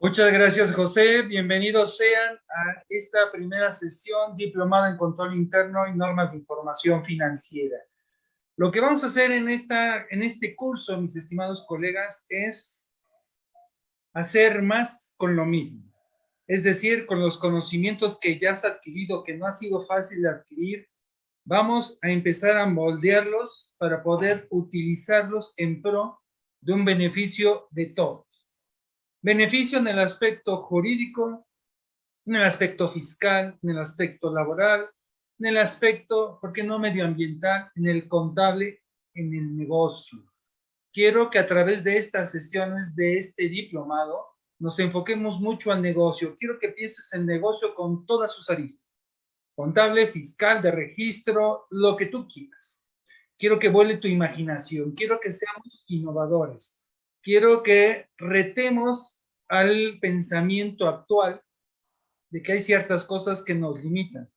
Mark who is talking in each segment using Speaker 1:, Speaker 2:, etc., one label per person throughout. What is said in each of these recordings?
Speaker 1: Muchas gracias, José. Bienvenidos sean a esta primera sesión diplomada en control interno y normas de información financiera. Lo que vamos a hacer en, esta, en este curso, mis estimados colegas, es hacer más con lo mismo. Es decir, con los conocimientos que ya has adquirido, que no ha sido fácil de adquirir, vamos a empezar a moldearlos para poder utilizarlos en pro de un beneficio de todos. Beneficio en el aspecto jurídico, en el aspecto fiscal, en el aspecto laboral, en el aspecto, ¿por qué no medioambiental? En el contable, en el negocio. Quiero que a través de estas sesiones de este diplomado nos enfoquemos mucho al negocio. Quiero que pienses el negocio con todas sus aristas. Contable, fiscal, de registro, lo que tú quieras. Quiero que vuele tu imaginación. Quiero que seamos innovadores. Quiero que retemos al pensamiento actual de que hay ciertas cosas que nos limitan.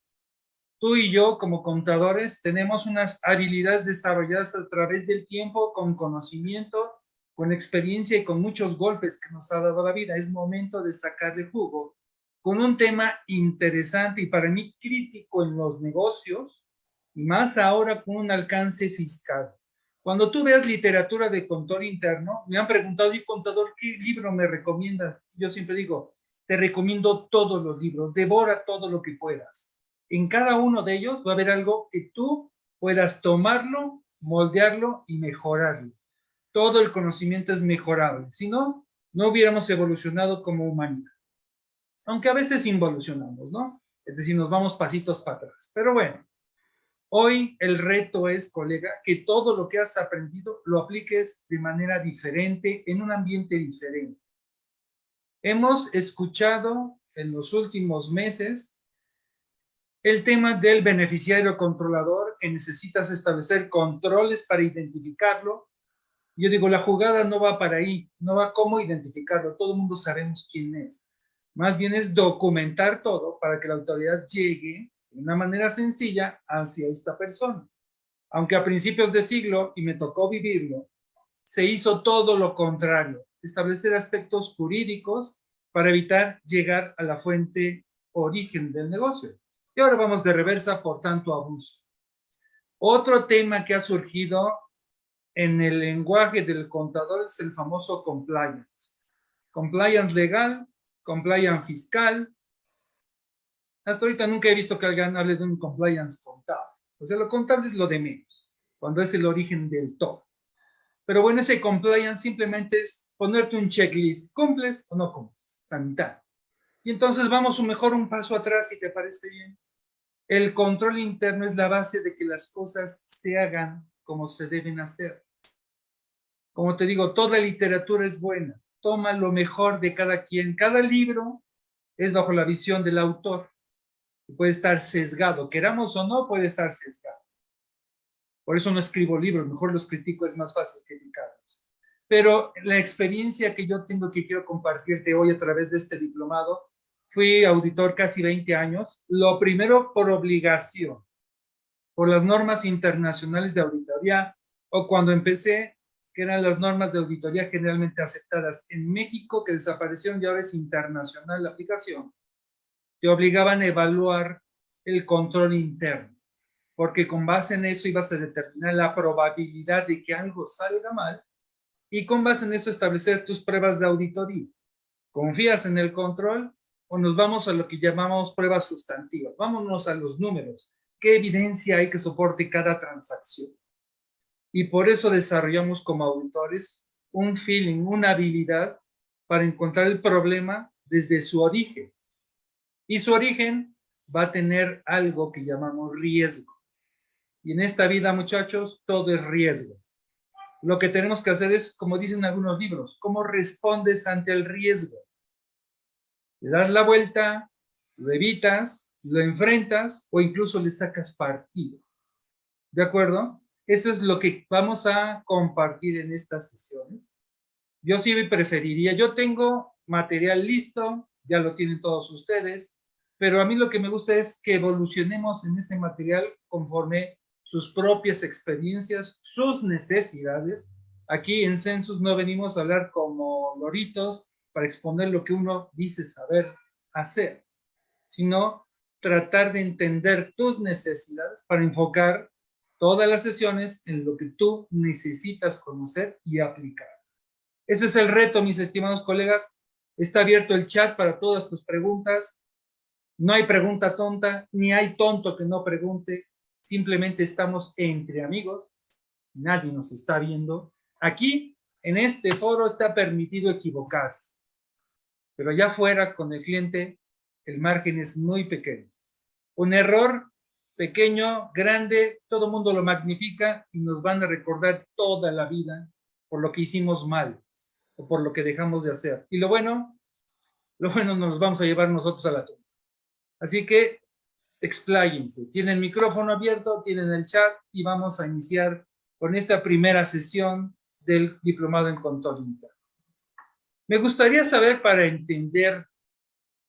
Speaker 1: Tú y yo, como contadores, tenemos unas habilidades desarrolladas a través del tiempo, con conocimiento, con experiencia y con muchos golpes que nos ha dado la vida. Es momento de sacarle jugo con un tema interesante y para mí crítico en los negocios, y más ahora con un alcance fiscal. Cuando tú veas literatura de control interno, me han preguntado, y contador, ¿qué libro me recomiendas? Yo siempre digo, te recomiendo todos los libros, devora todo lo que puedas. En cada uno de ellos va a haber algo que tú puedas tomarlo, moldearlo y mejorarlo. Todo el conocimiento es mejorable. Si no, no hubiéramos evolucionado como humanidad. Aunque a veces involucionamos, ¿no? Es decir, nos vamos pasitos para atrás. Pero bueno, Hoy el reto es, colega, que todo lo que has aprendido lo apliques de manera diferente, en un ambiente diferente. Hemos escuchado en los últimos meses el tema del beneficiario controlador, que necesitas establecer controles para identificarlo. Yo digo, la jugada no va para ahí, no va cómo identificarlo, todo el mundo sabemos quién es. Más bien es documentar todo para que la autoridad llegue una manera sencilla hacia esta persona. Aunque a principios de siglo, y me tocó vivirlo, se hizo todo lo contrario, establecer aspectos jurídicos para evitar llegar a la fuente origen del negocio. Y ahora vamos de reversa por tanto abuso. Otro tema que ha surgido en el lenguaje del contador es el famoso compliance. Compliance legal, compliance fiscal, hasta ahorita nunca he visto que alguien hable de un compliance contable. O sea, lo contable es lo de menos, cuando es el origen del todo. Pero bueno, ese compliance simplemente es ponerte un checklist. ¿Cumples o no cumples? La mitad. Y entonces vamos mejor un paso atrás, si te parece bien. El control interno es la base de que las cosas se hagan como se deben hacer. Como te digo, toda literatura es buena. Toma lo mejor de cada quien. Cada libro es bajo la visión del autor puede estar sesgado, queramos o no, puede estar sesgado. Por eso no escribo libros, mejor los critico, es más fácil criticarlos. Pero la experiencia que yo tengo que quiero compartirte hoy a través de este diplomado, fui auditor casi 20 años, lo primero por obligación, por las normas internacionales de auditoría, o cuando empecé, que eran las normas de auditoría generalmente aceptadas en México, que desaparecieron y ahora es internacional la aplicación te obligaban a evaluar el control interno, porque con base en eso ibas a determinar la probabilidad de que algo salga mal y con base en eso establecer tus pruebas de auditoría. ¿Confías en el control o nos vamos a lo que llamamos pruebas sustantivas? Vámonos a los números. ¿Qué evidencia hay que soporte cada transacción? Y por eso desarrollamos como auditores un feeling, una habilidad para encontrar el problema desde su origen y su origen va a tener algo que llamamos riesgo. Y en esta vida, muchachos, todo es riesgo. Lo que tenemos que hacer es, como dicen algunos libros, cómo respondes ante el riesgo. Le das la vuelta, lo evitas, lo enfrentas o incluso le sacas partido. ¿De acuerdo? Eso es lo que vamos a compartir en estas sesiones. Yo sí preferiría, yo tengo material listo, ya lo tienen todos ustedes, pero a mí lo que me gusta es que evolucionemos en ese material conforme sus propias experiencias, sus necesidades. Aquí en Census no venimos a hablar como loritos para exponer lo que uno dice saber hacer, sino tratar de entender tus necesidades para enfocar todas las sesiones en lo que tú necesitas conocer y aplicar. Ese es el reto, mis estimados colegas. Está abierto el chat para todas tus preguntas. No hay pregunta tonta, ni hay tonto que no pregunte. Simplemente estamos entre amigos. Nadie nos está viendo. Aquí, en este foro, está permitido equivocarse. Pero allá afuera, con el cliente, el margen es muy pequeño. Un error pequeño, grande, todo el mundo lo magnifica y nos van a recordar toda la vida por lo que hicimos mal o por lo que dejamos de hacer. Y lo bueno, lo bueno nos vamos a llevar nosotros a la. Así que expláyense. Tienen micrófono abierto, tienen el chat y vamos a iniciar con esta primera sesión del Diplomado en Control Interno. Me gustaría saber para entender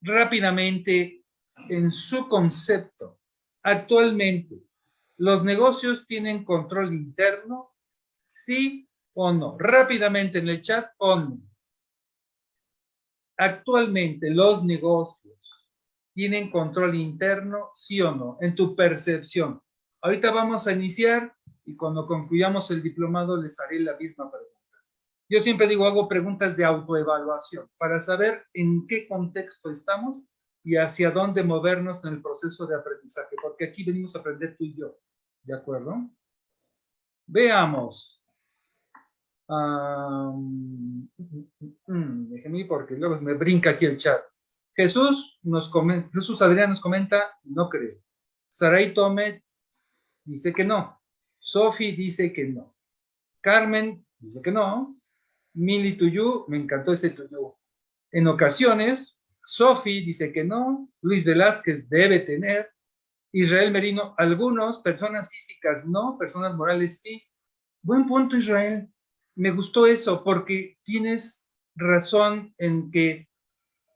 Speaker 1: rápidamente en su concepto, actualmente, ¿los negocios tienen control interno? Sí o no. Rápidamente en el chat o no. Actualmente, ¿los negocios tienen control interno? Sí o no. En tu percepción. Ahorita vamos a iniciar y cuando concluyamos el diplomado les haré la misma pregunta. Yo siempre digo, hago preguntas de autoevaluación para saber en qué contexto estamos y hacia dónde movernos en el proceso de aprendizaje, porque aquí venimos a aprender tú y yo, ¿de acuerdo? Veamos. déjeme ir porque luego me brinca aquí el chat. Jesús nos comenta, Jesús Adrián nos comenta, no creo. Saray Tomet dice que no. Sofi dice que no. Carmen dice que no. Mili Tuyú, me encantó ese Tuyú. En ocasiones, Sofi dice que no, Luis Velázquez debe tener, Israel Merino, algunos, personas físicas no, personas morales sí. Buen punto, Israel. Me gustó eso porque tienes razón en que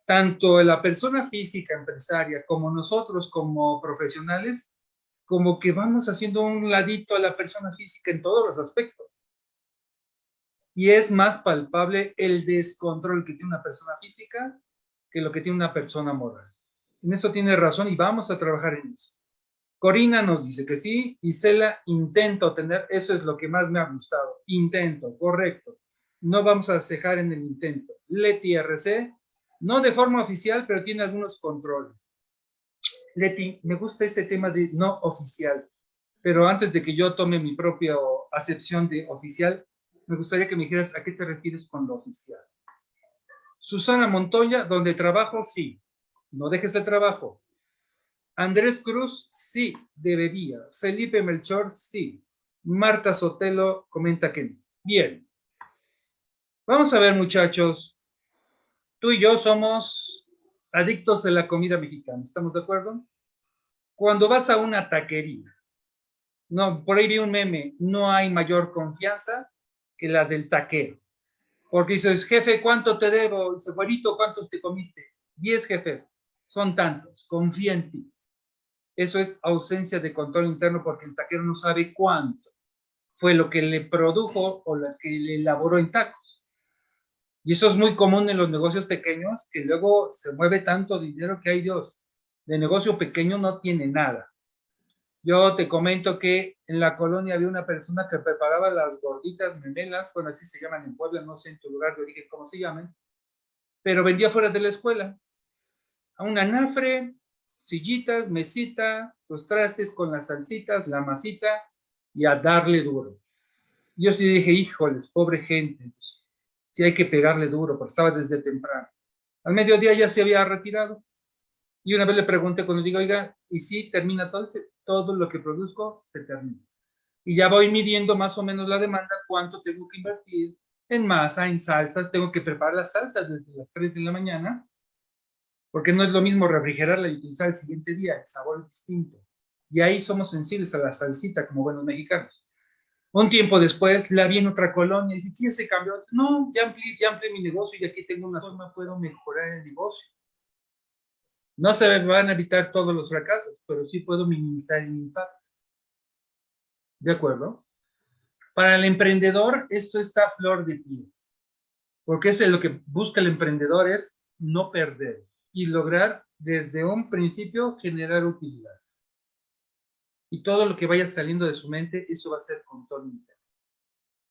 Speaker 1: tanto la persona física empresaria como nosotros como profesionales, como que vamos haciendo un ladito a la persona física en todos los aspectos y es más palpable el descontrol que tiene una persona física que lo que tiene una persona moral. En eso tiene razón y vamos a trabajar en eso. Corina nos dice que sí, y Cela intento tener, eso es lo que más me ha gustado, intento, correcto. No vamos a cejar en el intento. Leti RC, no de forma oficial, pero tiene algunos controles. Leti, me gusta ese tema de no oficial, pero antes de que yo tome mi propia acepción de oficial, me gustaría que me dijeras a qué te refieres con lo oficial. Susana Montoya, donde trabajo, sí. No dejes el trabajo. Andrés Cruz, sí, debería. Felipe Melchor, sí. Marta Sotelo comenta que. Bien. Vamos a ver, muchachos. Tú y yo somos adictos a la comida mexicana. ¿Estamos de acuerdo? Cuando vas a una taquería, no, por ahí vi un meme, no hay mayor confianza que la del taquero. Porque dices, jefe, ¿cuánto te debo? Dice, güerito, ¿cuántos te comiste? Diez, jefe. Son tantos. Confía en ti. Eso es ausencia de control interno porque el taquero no sabe cuánto fue lo que le produjo o lo que le elaboró en tacos. Y eso es muy común en los negocios pequeños, que luego se mueve tanto dinero que hay Dios. De negocio pequeño no tiene nada. Yo te comento que en la colonia había una persona que preparaba las gorditas memelas, bueno, así se llaman en Puebla, no sé en tu lugar de origen cómo se llaman, pero vendía fuera de la escuela. A un anafre, sillitas, mesita, los trastes con las salsitas, la masita y a darle duro. Yo sí dije, híjoles, pobre gente, sí hay que pegarle duro, porque estaba desde temprano. Al mediodía ya se había retirado. Y una vez le pregunté cuando digo, oiga, ¿y si termina todo? Todo lo que produzco se termina. Y ya voy midiendo más o menos la demanda, cuánto tengo que invertir en masa, en salsas. Tengo que preparar las salsas desde las 3 de la mañana, porque no es lo mismo refrigerarla y utilizar el siguiente día, el sabor es distinto. Y ahí somos sensibles a la salsita como buenos mexicanos. Un tiempo después la vi en otra colonia y dije, ¿quién se cambió? No, ya amplié, ya amplié mi negocio y aquí tengo una suma, puedo mejorar el negocio. No se van a evitar todos los fracasos, pero sí puedo minimizar el impacto. ¿De acuerdo? Para el emprendedor, esto está flor de piel. Porque eso es lo que busca el emprendedor, es no perder y lograr desde un principio generar utilidad. Y todo lo que vaya saliendo de su mente, eso va a ser control interno.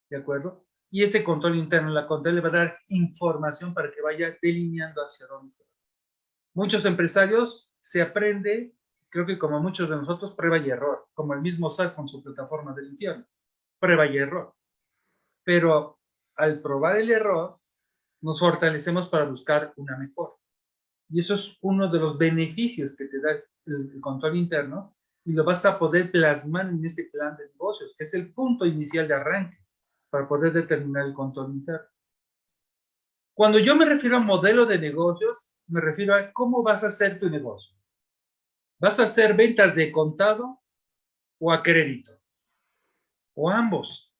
Speaker 1: ¿De acuerdo? Y este control interno, la control le va a dar información para que vaya delineando hacia dónde se va. Muchos empresarios se aprende, creo que como muchos de nosotros, prueba y error, como el mismo SAT con su plataforma del infierno, prueba y error. Pero al probar el error, nos fortalecemos para buscar una mejor. Y eso es uno de los beneficios que te da el, control interno y lo vas a poder plasmar en ese plan de negocios, que es el punto inicial de arranque para poder determinar el control interno. Cuando yo me refiero a modelo de negocios, me refiero a cómo vas a hacer tu negocio. ¿Vas a hacer ventas de contado o a crédito? O ambos.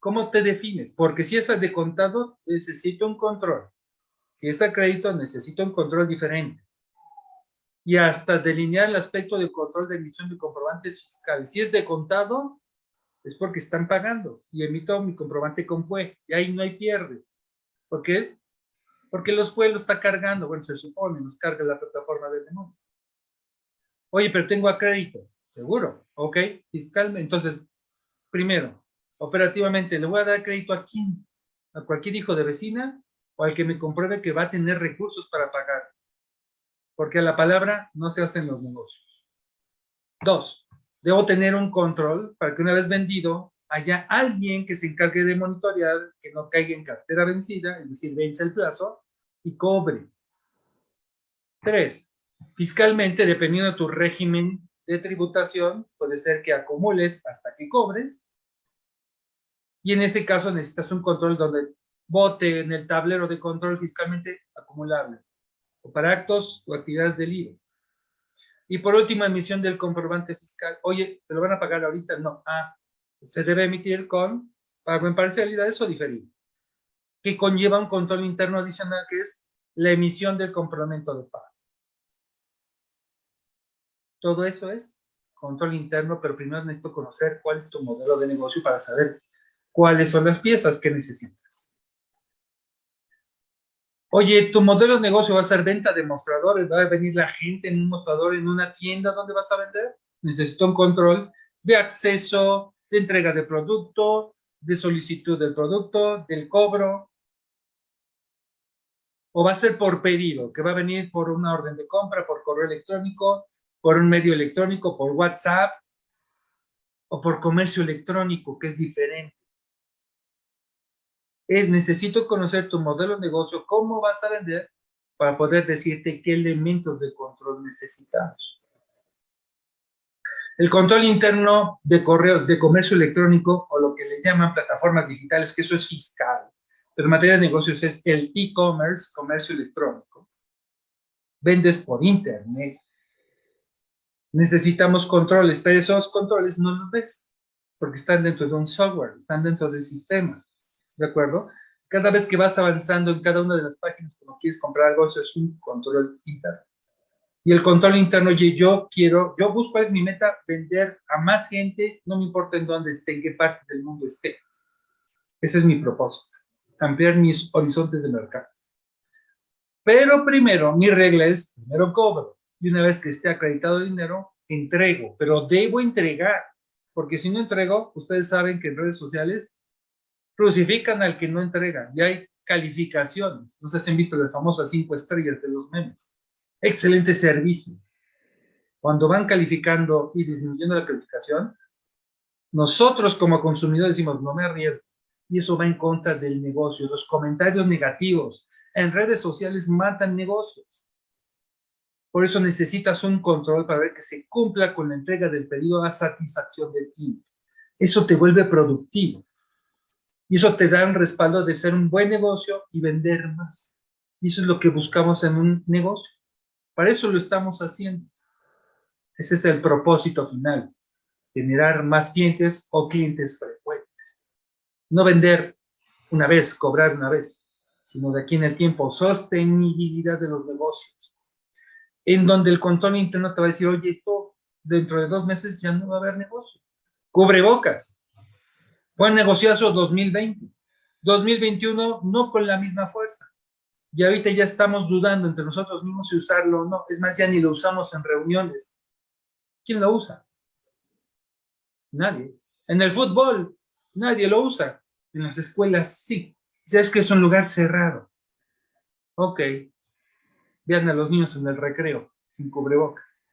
Speaker 1: ¿Cómo te defines? Porque si es de contado, necesito un control. Si es a crédito, necesito un control diferente. Y hasta delinear el aspecto de control de emisión de comprobantes fiscales. Si es de contado, es porque están pagando. Y emito mi comprobante con PUE. Y ahí no hay pierde. ¿Por qué? Porque los PUE lo está cargando. Bueno, se supone, nos carga la plataforma del demonio. Oye, pero tengo a crédito. Seguro. Ok, fiscalmente. Entonces, primero, operativamente, ¿le voy a dar crédito a quién? ¿A cualquier hijo de vecina? ¿O al que me compruebe que va a tener recursos para pagar? Porque la palabra no se hacen los negocios. Dos, debo tener un control para que una vez vendido haya alguien que se encargue de monitorear que no caiga en cartera vencida, es decir, vence el plazo y cobre. Tres, fiscalmente, dependiendo de tu régimen de tributación, puede ser que acumules hasta que cobres y en ese caso necesitas un control donde vote en el tablero de control fiscalmente acumulable, para actos o actividades del IVA. Y por último, emisión del comprobante fiscal. Oye, ¿te lo van a pagar ahorita? No. Ah, se debe emitir con pago en parcialidades o diferido, que conlleva un control interno adicional que es la emisión del complemento de pago. Todo eso es control interno, pero primero necesito conocer cuál es tu modelo de negocio para saber cuáles son las piezas que necesitas. Oye, tu modelo de negocio va a ser venta de mostradores, va a venir la gente en un mostrador en una tienda donde vas a vender. Necesito un control de acceso, de entrega de producto, de solicitud del producto, del cobro. O va a ser por pedido, que va a venir por una orden de compra, por correo electrónico, por un medio electrónico, por WhatsApp o por comercio electrónico, que es diferente es necesito conocer tu modelo de negocio, cómo vas a vender, para poder decirte qué elementos de control necesitamos. El control interno de correo, de comercio electrónico, o lo que le llaman plataformas digitales, que eso es fiscal. Pero en materia de negocios es el e-commerce, comercio electrónico. Vendes por internet. Necesitamos controles, pero esos controles no los ves, porque están dentro de un software, están dentro del sistema. ¿De acuerdo? Cada vez que vas avanzando en cada una de las páginas cuando quieres comprar algo, eso es un control interno. Y el control interno, oye, yo quiero, yo busco, es mi meta, vender a más gente, no me importa en dónde esté, en qué parte del mundo esté. Ese es mi propósito, ampliar mis horizontes de mercado. Pero primero, mi regla es, primero cobro. Y una vez que esté acreditado el dinero, entrego. Pero debo entregar, porque si no entrego, ustedes saben que en redes sociales crucifican al que no entrega. Y hay calificaciones. No sé si han visto las famosas cinco estrellas de los memes. Excelente servicio. Cuando van calificando y disminuyendo la calificación, nosotros como consumidores decimos, no me arriesgo. Y eso va en contra del negocio. Los comentarios negativos en redes sociales matan negocios. Por eso necesitas un control para ver que se cumpla con la entrega del pedido a satisfacción del cliente. Eso te vuelve productivo. Y eso te da un respaldo de ser un buen negocio y vender más. Y eso es lo que buscamos en un negocio. Para eso lo estamos haciendo. Ese es el propósito final. Generar más clientes o clientes frecuentes. No vender una vez, cobrar una vez, sino de aquí en el tiempo. Sostenibilidad de los negocios. En donde el control interno te va a decir, oye, esto dentro de dos meses ya no va a haber negocio. Cubre bocas. Buen negociazo 2020. 2021 no con la misma fuerza. Y ahorita ya estamos dudando entre nosotros mismos si usarlo o no. Es más, ya ni lo usamos en reuniones. ¿Quién lo usa? Nadie. En el fútbol, nadie lo usa. En las escuelas, sí. Es que es un lugar cerrado. Ok. Vean a los niños en el recreo, sin cubrebocas.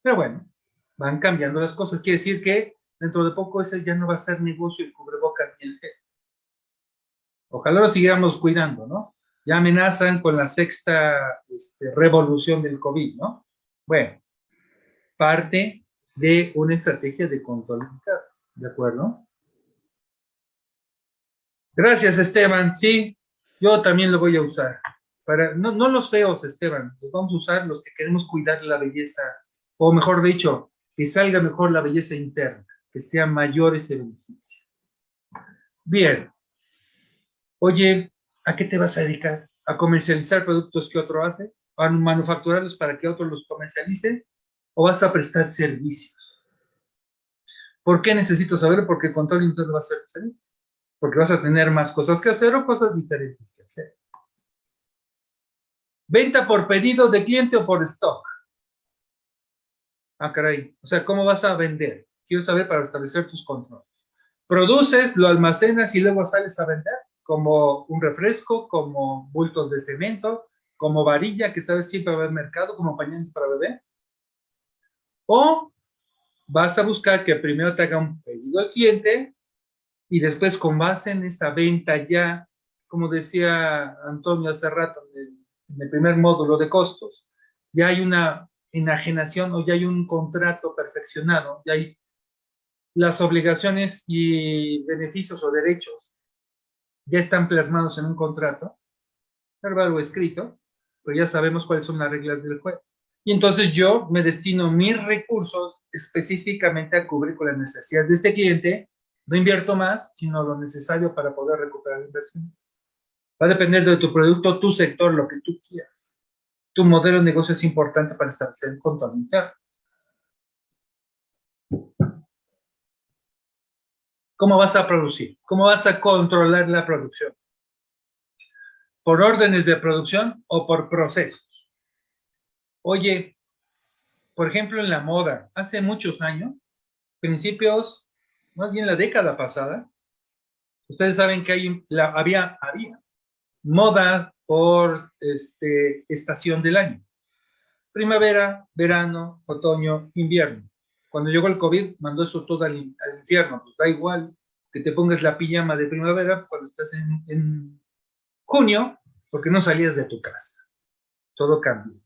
Speaker 1: Pero bueno, van cambiando las cosas. Quiere decir que dentro de poco ese ya no va a ser negocio el cubrebocas ni el gel. Ojalá lo siguiéramos cuidando, ¿no? Ya amenazan con la sexta este, revolución del COVID, ¿no? Bueno, parte de una estrategia de control ¿de acuerdo? Gracias, Esteban. Sí, yo también lo voy a usar. Para, no, no los feos, Esteban, los vamos a usar los que queremos cuidar la belleza, o mejor dicho, que salga mejor la belleza interna, que sea mayor ese beneficio. Bien. Oye, ¿a qué te vas a dedicar? ¿A comercializar productos que otro hace? ¿A manufacturarlos para que otro los comercialice? ¿O vas a prestar servicios? ¿Por qué necesito saberlo? Porque el control interno va a ser diferente. Porque vas a tener más cosas que hacer o cosas diferentes que hacer. Venta por pedido de cliente o por stock. Ah, caray. O sea, ¿cómo vas a vender? Quiero saber para establecer tus controles. Produces, lo almacenas y luego sales a vender, como un refresco, como bultos de cemento, como varilla, que sabes siempre va a haber mercado, como pañales para bebé. O vas a buscar que primero te haga un pedido al cliente y después con base en esta venta ya, como decía Antonio hace rato en el, primer módulo de costos, ya hay una enajenación o ya hay un contrato perfeccionado, ya hay las obligaciones y beneficios o derechos ya están plasmados en un contrato, verbal o escrito, pero ya sabemos cuáles son las reglas del juego. Y entonces yo me destino mis recursos específicamente a cubrir con las necesidades de este cliente. No invierto más, sino lo necesario para poder recuperar la inversión. Va a depender de tu producto, tu sector, lo que tú quieras. Tu modelo de negocio es importante para establecer el control interno. ¿Cómo vas a producir? ¿Cómo vas a controlar la producción? ¿Por órdenes de producción o por procesos? Oye, por ejemplo, en la moda, hace muchos años, principios, más bien la década pasada, ustedes saben que había moda por este, estación del año. Primavera, verano, otoño, invierno. Cuando llegó el COVID, mandó eso todo al, infierno. Pues da igual que te pongas la pijama de primavera cuando estás en, junio, porque no salías de tu casa. Todo cambió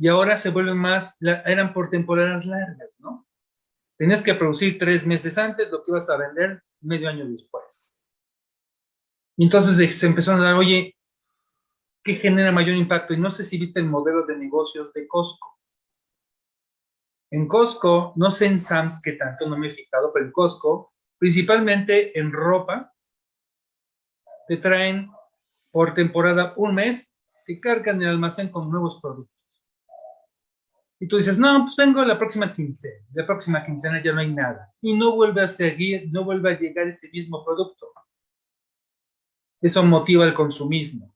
Speaker 1: y ahora se vuelven más, eran por temporadas largas, ¿no? Tenías que producir tres meses antes lo que ibas a vender medio año después. Y entonces se empezaron a dar, oye, ¿qué genera mayor impacto? Y no sé si viste el modelo de negocios de Costco. En Costco, no sé en Sams qué tanto, no me he fijado, pero en Costco, principalmente en ropa, te traen por temporada un mes, te cargan el almacén con nuevos productos. Y tú dices, no, pues vengo la próxima quincena. La próxima quincena ya no hay nada. Y no vuelve a seguir, no vuelve a llegar ese mismo producto. Eso motiva el consumismo.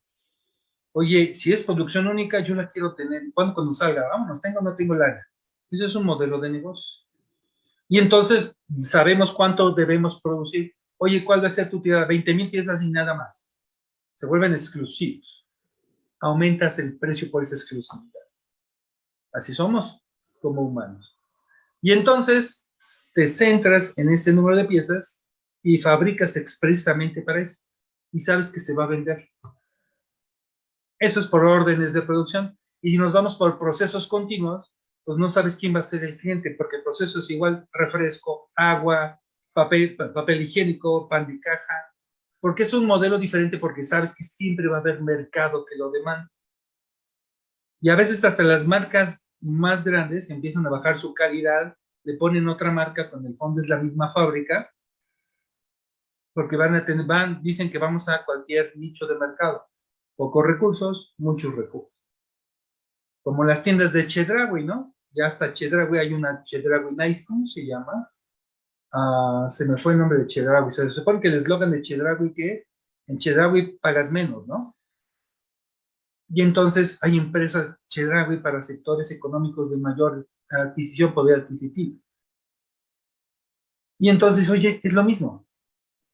Speaker 1: Oye, si es producción única, yo la quiero tener. ¿Cuándo cuando salga? Vámonos, tengo o no tengo la Eso es un modelo de negocio. Y entonces sabemos cuánto debemos producir. Oye, ¿cuál va a ser tu tirada? 20 mil piezas y nada más. Se vuelven exclusivos. Aumentas el precio por esa exclusividad. Así somos como humanos. Y entonces te centras en ese número de piezas y fabricas expresamente para eso. Y sabes que se va a vender. Eso es por órdenes de producción. Y si nos vamos por procesos continuos, pues no sabes quién va a ser el cliente, porque el proceso es igual refresco, agua, papel, papel higiénico, pan de caja, porque es un modelo diferente porque sabes que siempre va a haber mercado que lo demanda. Y a veces hasta las marcas más grandes empiezan a bajar su calidad, le ponen otra marca cuando el fondo es la misma fábrica, porque van a tener, van, dicen que vamos a cualquier nicho de mercado. Pocos recursos, muchos recursos. Como las tiendas de Chedraui, ¿no? Ya hasta Chedraui hay una Chedraui Nice, ¿cómo se llama? Ah, se me fue el nombre de Chedraui. Se supone que el eslogan de Chedraui que En Chedraui pagas menos, ¿no? Y entonces hay empresas Chedraui para sectores económicos de mayor adquisición, poder adquisitivo. Y entonces, oye, es lo mismo.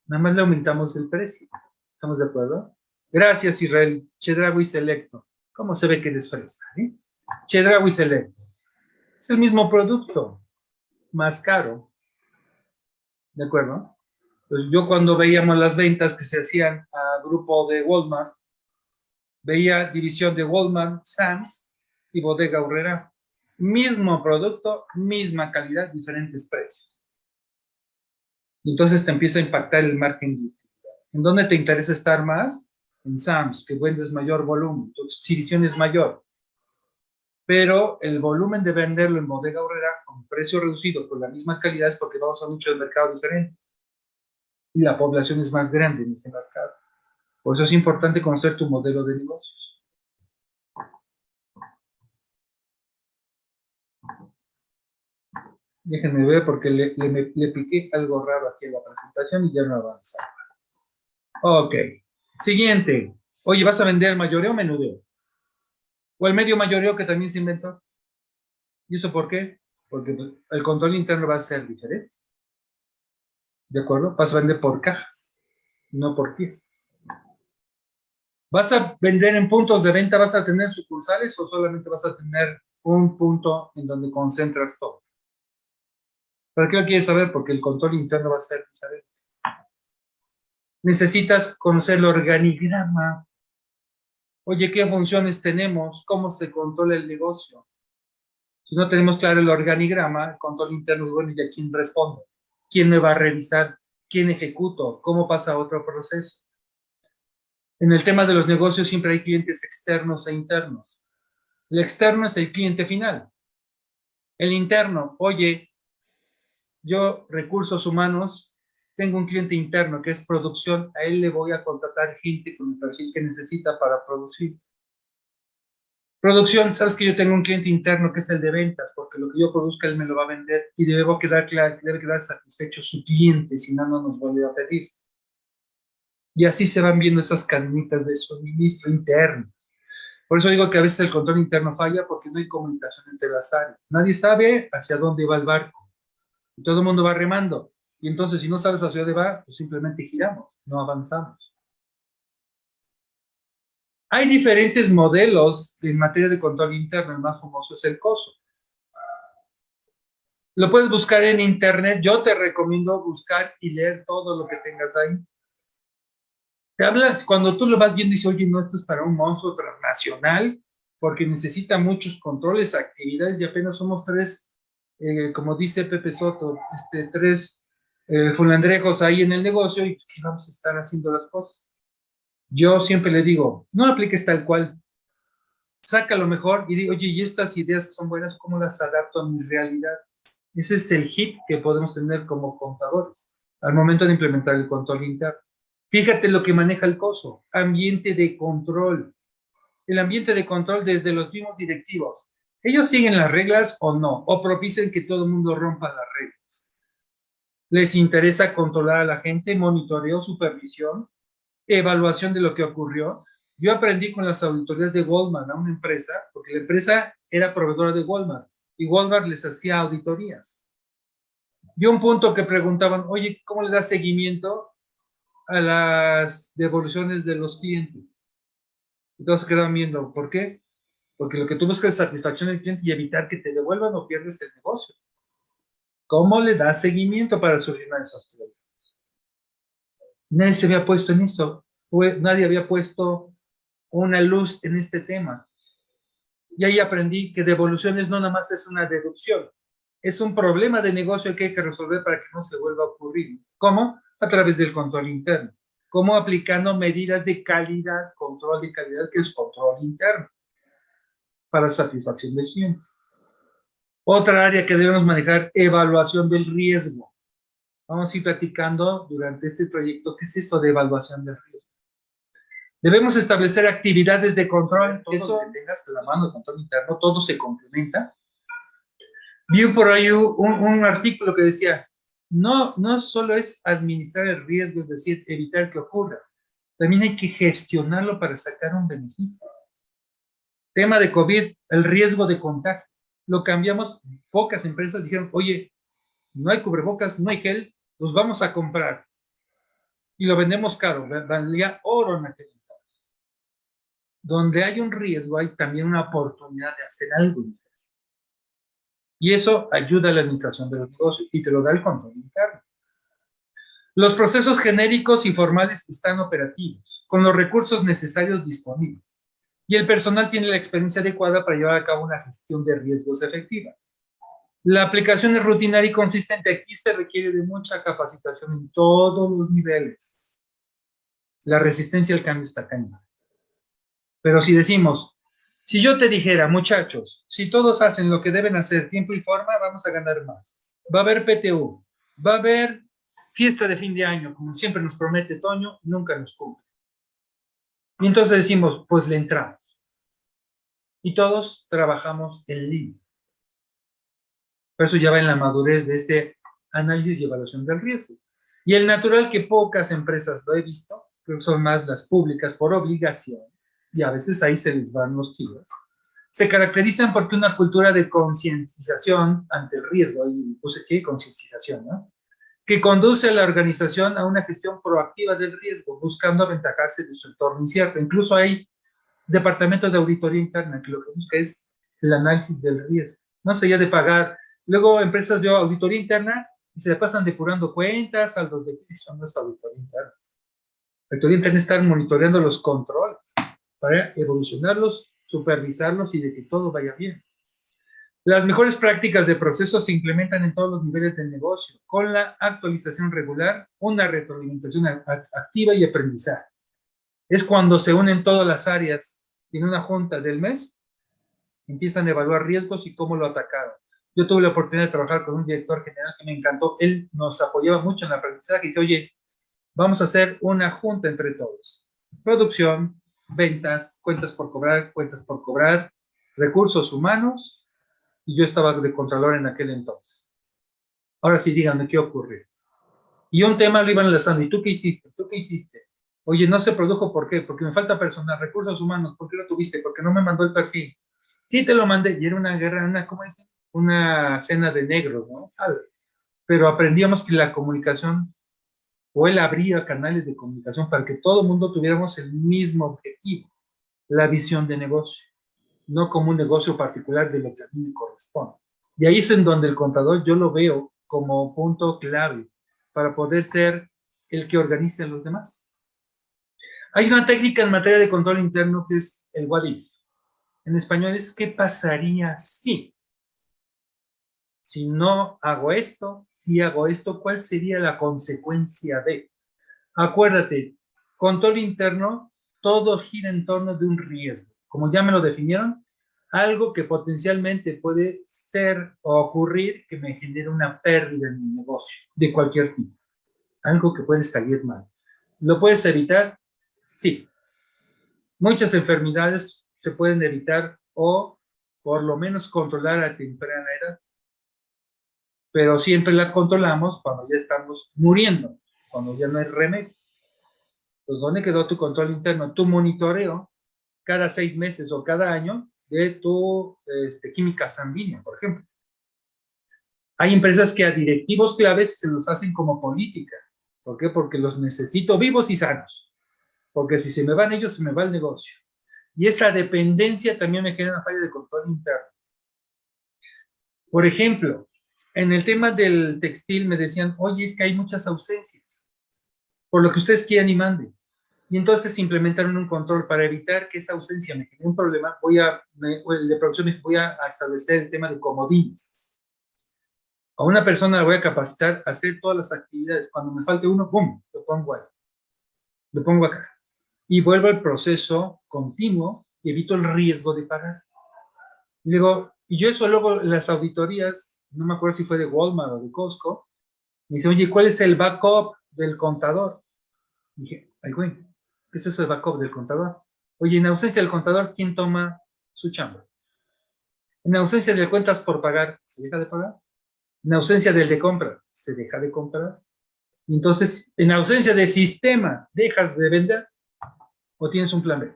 Speaker 1: Nada más le aumentamos el precio. ¿Estamos de acuerdo? Gracias, Israel. Chedraui Selecto. ¿Cómo se ve que es fresa? Eh? Chedraui Selecto. Es el mismo producto, más caro. ¿De acuerdo? Pues yo cuando veíamos las ventas que se hacían a grupo de Walmart, veía división de Walmart, Sam's y Bodega Urrera. Mismo producto, misma calidad, diferentes precios. Entonces te empieza a impactar el marketing. ¿En dónde te interesa estar más? En Sam's, que vendes mayor volumen, tu exhibición es mayor. Pero el volumen de venderlo en bodega horrera con precio reducido por la misma calidad es porque vamos a muchos mercados diferentes. Y la población es más grande en ese mercado. Por eso es importante conocer tu modelo de negocios. Déjenme ver porque le, le, piqué algo raro aquí en la presentación y ya no avanza. Ok. Siguiente. Oye, ¿vas a vender mayoreo o menudeo? O el medio mayoreo que también se inventó. ¿Y eso por qué? Porque el control interno va a ser diferente. ¿De acuerdo? Vas a vender por cajas, no por piezas. ¿Vas a vender en puntos de venta? ¿Vas a tener sucursales o solamente vas a tener un punto en donde concentras todo? ¿Para qué lo quieres saber? Porque el control interno va a ser diferente necesitas conocer el organigrama. Oye, ¿qué funciones tenemos? ¿Cómo se controla el negocio? Si no tenemos claro el organigrama, el control interno, bueno, ¿y a quién respondo? ¿Quién me va a revisar? ¿Quién ejecuto? ¿Cómo pasa otro proceso? En el tema de los negocios siempre hay clientes externos e internos. El externo es el cliente final. El interno, oye, yo, recursos humanos, tengo un cliente interno que es producción, a él le voy a contratar gente con el perfil que necesita para producir. Producción, sabes que yo tengo un cliente interno que es el de ventas, porque lo que yo produzca él me lo va a vender y debe quedar, debe quedar satisfecho su cliente, si no, no nos vuelve a pedir. Y así se van viendo esas cadenitas de suministro interno. Por eso digo que a veces el control interno falla porque no hay comunicación entre las áreas. Nadie sabe hacia dónde va el barco. Y todo el mundo va remando. Y entonces, si no sabes hacia dónde va, pues simplemente giramos, no avanzamos. Hay diferentes modelos en materia de control interno. El más famoso es el COSO. Lo puedes buscar en internet. Yo te recomiendo buscar y leer todo lo que tengas ahí. Te hablas, cuando tú lo vas viendo y dices, oye, no, esto es para un monstruo transnacional, porque necesita muchos controles, actividades, y apenas somos tres, eh, como dice Pepe Soto, este, tres eh, fulandrejos ahí en el negocio y vamos a estar haciendo las cosas. Yo siempre le digo, no apliques tal cual. Saca lo mejor y digo, oye, y estas ideas son buenas, ¿cómo las adapto a mi realidad? Ese es el hit que podemos tener como contadores al momento de implementar el control interno. Fíjate lo que maneja el COSO, ambiente de control. El ambiente de control desde los mismos directivos. ¿Ellos siguen las reglas o no? ¿O propician que todo el mundo rompa las reglas? Les interesa controlar a la gente, monitoreo, supervisión, evaluación de lo que ocurrió. Yo aprendí con las auditorías de Walmart a una empresa, porque la empresa era proveedora de Walmart y Walmart les hacía auditorías. Y un punto que preguntaban, oye, ¿cómo le das seguimiento a las devoluciones de los clientes? Entonces quedaban viendo, ¿por qué? Porque lo que tú buscas es satisfacción del cliente y evitar que te devuelvan o pierdes el negocio. ¿Cómo le da seguimiento para solucionar esos problemas? Nadie se había puesto en esto, nadie había puesto una luz en este tema. Y ahí aprendí que devoluciones no nada más es una deducción, es un problema de negocio que hay que resolver para que no se vuelva a ocurrir. ¿Cómo? A través del control interno. ¿Cómo? Aplicando medidas de calidad, control de calidad, que es control interno, para satisfacción del cliente. Otra área que debemos manejar, evaluación del riesgo. Vamos a ir platicando durante este proyecto qué es esto de evaluación del riesgo. Debemos establecer actividades de control. Todo Eso, que tengas la mano de control interno, todo se complementa. Vi por ahí un, artículo que decía, no, no solo es administrar el riesgo, es decir, evitar que ocurra. también hay que gestionarlo para sacar un beneficio. Tema de COVID, el riesgo de contagio. Lo cambiamos, pocas empresas dijeron, oye, no hay cubrebocas, no hay gel, los vamos a comprar. Y lo vendemos caro, valía oro en aquel entonces. Donde hay un riesgo, hay también una oportunidad de hacer algo. Y eso ayuda a la administración de los negocios y te lo da el control interno. Los procesos genéricos y formales están operativos, con los recursos necesarios disponibles, y el personal tiene la experiencia adecuada para llevar a cabo una gestión de riesgos efectiva. La aplicación es rutinaria y consistente. Aquí se requiere de mucha capacitación en todos los niveles. La resistencia al cambio está cañona. Pero si decimos, si yo te dijera, muchachos, si todos hacen lo que deben hacer, tiempo y forma, vamos a ganar más. Va a haber PTU, va a haber fiesta de fin de año, como siempre nos promete Toño, nunca nos cumple. Y entonces decimos, pues le entramos. Y todos trabajamos en línea. Por eso ya va en la madurez de este análisis y evaluación del riesgo. Y el natural que pocas empresas lo he visto, que son más las públicas por obligación, y a veces ahí se les van los kilos, se caracterizan porque una cultura de concienciación ante el riesgo, y puse aquí concienciación, ¿no? que conduce a la organización a una gestión proactiva del riesgo, buscando aventajarse de su entorno incierto. Incluso hay departamentos de auditoría interna que lo que busca es el análisis del riesgo, más allá de pagar. Luego empresas de auditoría interna y se pasan depurando cuentas, saldos de son es auditoría interna. La auditoría interna está monitoreando los controles para evolucionarlos, supervisarlos y de que todo vaya bien. Las mejores prácticas de proceso se implementan en todos los niveles del negocio, con la actualización regular, una retroalimentación activa y aprendizaje. Es cuando se unen todas las áreas en una junta del mes, empiezan a evaluar riesgos y cómo lo atacaron. Yo tuve la oportunidad de trabajar con un director general que me encantó. Él nos apoyaba mucho en el aprendizaje y dice, oye, vamos a hacer una junta entre todos. Producción, ventas, cuentas por cobrar, cuentas por cobrar, recursos humanos y yo estaba de Contralor en aquel entonces. Ahora sí, díganme qué ocurrió. Y un tema lo iban enlazando. ¿Y tú qué hiciste? ¿Tú qué hiciste? Oye, no se produjo, ¿por qué? Porque me falta personal, recursos humanos. ¿Por qué lo tuviste? Porque no me mandó el perfil. Sí, te lo mandé. Y era una guerra, una, ¿cómo dicen? Una cena de negros, ¿no? Pero aprendíamos que la comunicación, o él abría canales de comunicación para que todo el mundo tuviéramos el mismo objetivo, la visión de negocio no como un negocio particular de lo que a mí me corresponde. Y ahí es en donde el contador yo lo veo como punto clave para poder ser el que organice a los demás. Hay una técnica en materia de control interno que es el what if. En español es ¿qué pasaría si? Si no hago esto, si hago esto, ¿cuál sería la consecuencia de? Acuérdate, control interno, todo gira en torno de un riesgo como ya me lo definieron, algo que potencialmente puede ser o ocurrir que me genere una pérdida en mi negocio, de cualquier tipo. Algo que puede salir mal. ¿Lo puedes evitar? Sí. Muchas enfermedades se pueden evitar o por lo menos controlar a temprana edad. Pero siempre la controlamos cuando ya estamos muriendo, cuando ya no hay remedio. Pues, ¿dónde quedó tu control interno? Tu monitoreo cada seis meses o cada año de tu este, química sanguínea, por ejemplo. Hay empresas que a directivos claves se los hacen como política. ¿Por qué? Porque los necesito vivos y sanos. Porque si se me van ellos, se me va el negocio. Y esa dependencia también me genera una falla de control interno. Por ejemplo, en el tema del textil me decían, oye, es que hay muchas ausencias. Por lo que ustedes quieran y manden y entonces implementaron un control para evitar que esa ausencia me genere un problema, voy a, el de producción voy a establecer el tema de comodines. A una persona la voy a capacitar a hacer todas las actividades. Cuando me falte uno, ¡pum!, lo pongo ahí. Lo pongo acá. Y vuelvo al proceso continuo y evito el riesgo de pagar. Y digo, y yo eso luego las auditorías, no me acuerdo si fue de Walmart o de Costco, me dice, oye, ¿cuál es el backup del contador? Dije, ay, güey, eso es el backup del contador. Oye, en ausencia del contador, ¿quién toma su chamba? En ausencia de cuentas por pagar, ¿se deja de pagar? En ausencia del de compra, ¿se deja de comprar? Entonces, en ausencia de sistema, dejas de vender. ¿O tienes un plan B?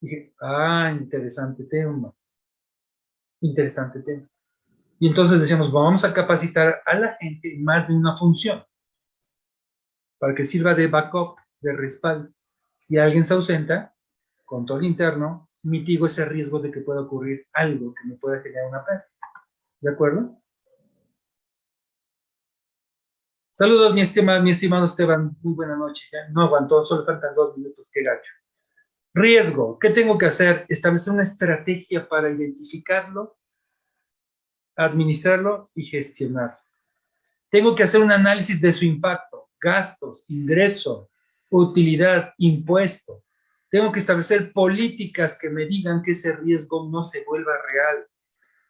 Speaker 1: Dije, ah, interesante tema. Interesante tema. Y entonces decíamos, vamos a capacitar a la gente en más de una función para que sirva de backup, de respaldo. Si alguien se ausenta, control interno, mitigo ese riesgo de que pueda ocurrir algo que me pueda generar una pérdida. ¿De acuerdo? Saludos, mi estimado, mi estimado Esteban. Muy buena noche. no aguantó, solo faltan dos minutos. Qué gacho. Riesgo. ¿Qué tengo que hacer? Establecer una estrategia para identificarlo, administrarlo y gestionarlo. Tengo que hacer un análisis de su impacto, gastos, ingreso, utilidad, impuesto. Tengo que establecer políticas que me digan que ese riesgo no se vuelva real.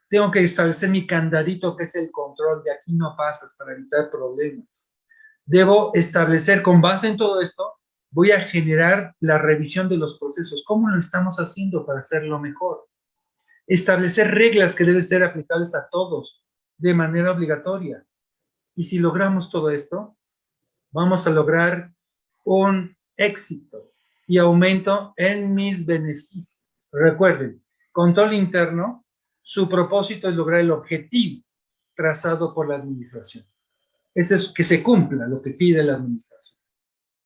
Speaker 1: Tengo que establecer mi candadito, que es el control, de aquí no pasas para evitar problemas. Debo establecer, con base en todo esto, voy a generar la revisión de los procesos. ¿Cómo lo estamos haciendo para hacerlo mejor? Establecer reglas que deben ser aplicables a todos de manera obligatoria. Y si logramos todo esto, vamos a lograr un éxito y aumento en mis beneficios. Recuerden, control interno, su propósito es lograr el objetivo trazado por la administración. Ese es que se cumpla lo que pide la administración.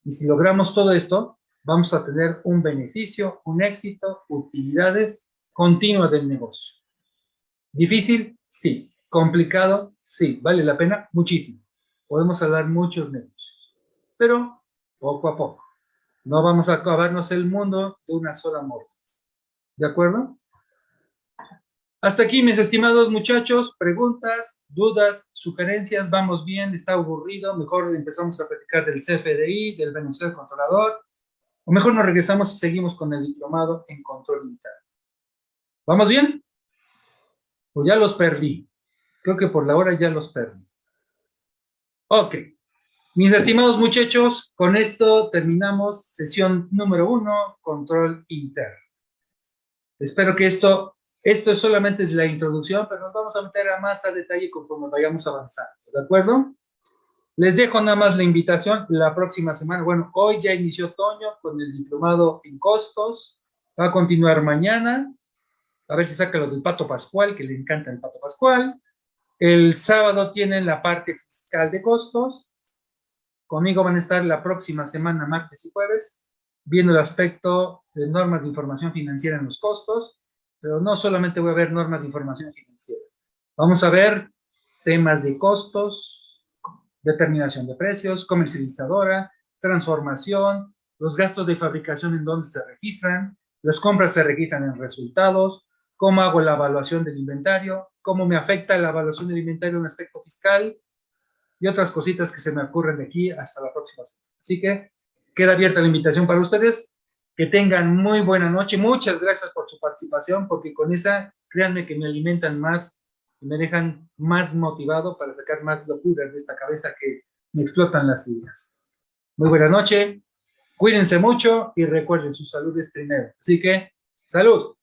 Speaker 1: Y si logramos todo esto, vamos a tener un beneficio, un éxito, utilidades continuas del negocio. ¿Difícil? Sí. ¿Complicado? Sí. ¿Vale la pena? Muchísimo. Podemos hablar muchos negocios. Pero poco a poco. No vamos a acabarnos el mundo de una sola muerte. ¿De acuerdo? Hasta aquí, mis estimados muchachos, preguntas, dudas, sugerencias, vamos bien, está aburrido, mejor empezamos a platicar del CFDI, del beneficiario controlador, o mejor nos regresamos y seguimos con el diplomado en control interno. ¿Vamos bien? Pues ya los perdí. Creo que por la hora ya los perdí. Ok. Mis estimados muchachos, con esto terminamos sesión número uno, control interno. Espero que esto, esto es solamente la introducción, pero nos vamos a meter a más a detalle conforme vayamos avanzando, ¿de acuerdo? Les dejo nada más la invitación la próxima semana. Bueno, hoy ya inició otoño con el diplomado en costos. Va a continuar mañana. A ver si saca lo del Pato Pascual, que le encanta el Pato Pascual. El sábado tienen la parte fiscal de costos Conmigo van a estar la próxima semana, martes y jueves, viendo el aspecto de normas de información financiera en los costos, pero no solamente voy a ver normas de información financiera. Vamos a ver temas de costos, determinación de precios, comercializadora, transformación, los gastos de fabricación en donde se registran, las compras se registran en resultados, cómo hago la evaluación del inventario, cómo me afecta la evaluación del inventario en aspecto fiscal, y otras cositas que se me ocurren de aquí hasta la próxima semana. Así que queda abierta la invitación para ustedes. Que tengan muy buena noche. Muchas gracias por su participación, porque con esa, créanme que me alimentan más y me dejan más motivado para sacar más locuras de esta cabeza que me explotan las ideas. Muy buena noche. Cuídense mucho y recuerden, su salud es primero. Así que, salud.